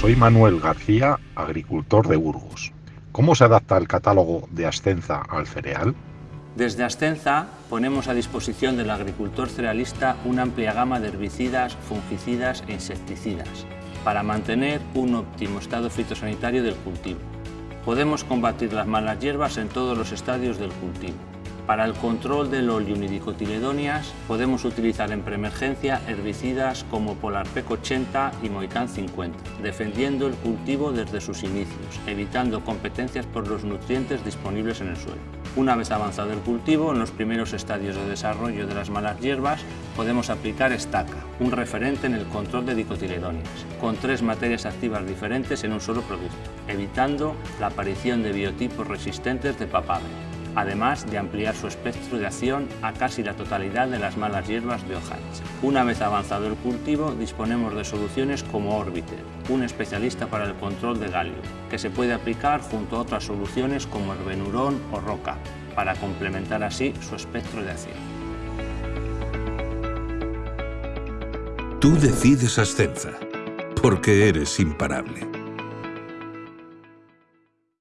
Soy Manuel García, agricultor de Burgos. ¿Cómo se adapta el catálogo de Ascenza al cereal? Desde Ascenza ponemos a disposición del agricultor cerealista una amplia gama de herbicidas, fungicidas e insecticidas para mantener un óptimo estado fitosanitario del cultivo. Podemos combatir las malas hierbas en todos los estadios del cultivo. Para el control del oleunidicotiledonias podemos utilizar en preemergencia herbicidas como Polarpec 80 y Moican 50, defendiendo el cultivo desde sus inicios, evitando competencias por los nutrientes disponibles en el suelo. Una vez avanzado el cultivo, en los primeros estadios de desarrollo de las malas hierbas, podemos aplicar estaca, un referente en el control de dicotiledonias, con tres materias activas diferentes en un solo producto, evitando la aparición de biotipos resistentes de papaver además de ampliar su espectro de acción a casi la totalidad de las malas hierbas de hoja Una vez avanzado el cultivo, disponemos de soluciones como Orbiter, un especialista para el control de galio, que se puede aplicar junto a otras soluciones como Herbenurón o Roca, para complementar así su espectro de acción. Tú decides Ascenza, porque eres imparable.